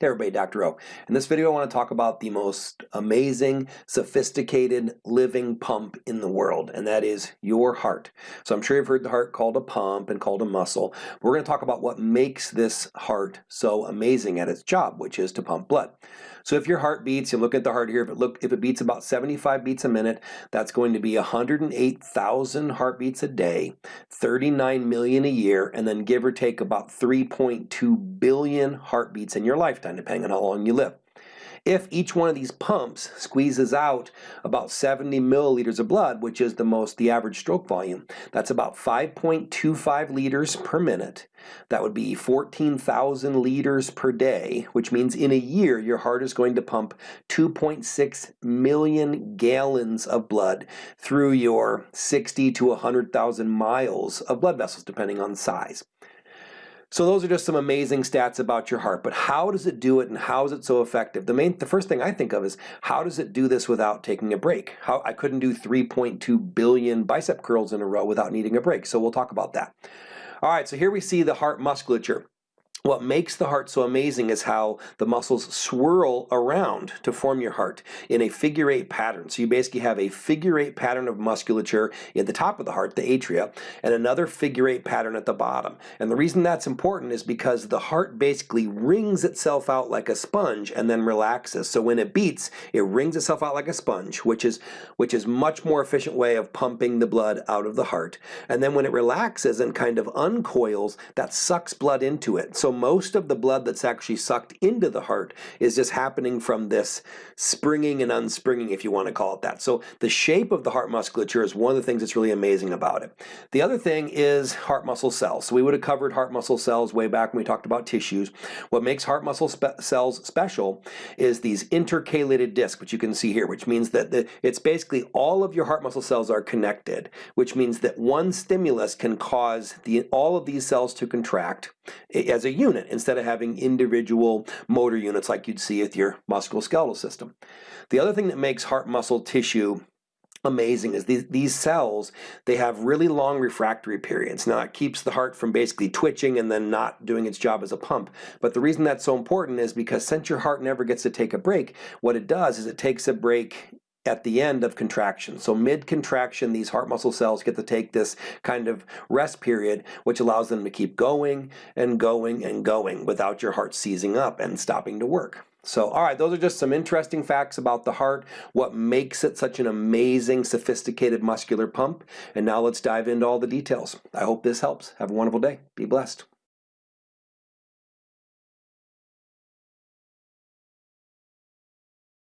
Hey everybody, Dr. O. In this video I want to talk about the most amazing, sophisticated living pump in the world, and that is your heart. So I'm sure you've heard the heart called a pump and called a muscle. We're going to talk about what makes this heart so amazing at its job, which is to pump blood. So if your heart beats, you look at the heart here, if it look if it beats about 75 beats a minute, that's going to be 108,000 heartbeats a day, 39 million a year, and then give or take about 3.2 billion heartbeats in your lifetime, depending on how long you live. If each one of these pumps squeezes out about 70 milliliters of blood, which is the most, the average stroke volume, that's about 5.25 liters per minute. That would be 14,000 liters per day, which means in a year your heart is going to pump 2.6 million gallons of blood through your 60 to 100,000 miles of blood vessels, depending on size. So those are just some amazing stats about your heart, but how does it do it and how is it so effective? The main, the first thing I think of is how does it do this without taking a break? How I couldn't do 3.2 billion bicep curls in a row without needing a break, so we'll talk about that. All right, so here we see the heart musculature. What makes the heart so amazing is how the muscles swirl around to form your heart in a figure eight pattern. So you basically have a figure eight pattern of musculature at the top of the heart, the atria, and another figure eight pattern at the bottom. And the reason that's important is because the heart basically wrings itself out like a sponge and then relaxes. So when it beats, it wrings itself out like a sponge, which is which is much more efficient way of pumping the blood out of the heart. And then when it relaxes and kind of uncoils, that sucks blood into it. So most of the blood that's actually sucked into the heart is just happening from this springing and unspringing, if you want to call it that. So the shape of the heart musculature is one of the things that's really amazing about it. The other thing is heart muscle cells. So we would have covered heart muscle cells way back when we talked about tissues. What makes heart muscle spe cells special is these intercalated discs, which you can see here, which means that the, it's basically all of your heart muscle cells are connected, which means that one stimulus can cause the, all of these cells to contract as a unit instead of having individual motor units like you'd see with your musculoskeletal system. The other thing that makes heart muscle tissue amazing is these, these cells, they have really long refractory periods. Now it keeps the heart from basically twitching and then not doing its job as a pump. But the reason that's so important is because since your heart never gets to take a break, what it does is it takes a break at the end of contraction. So mid-contraction, these heart muscle cells get to take this kind of rest period, which allows them to keep going and going and going without your heart seizing up and stopping to work. So, all right, those are just some interesting facts about the heart, what makes it such an amazing, sophisticated muscular pump. And now let's dive into all the details. I hope this helps. Have a wonderful day. Be blessed.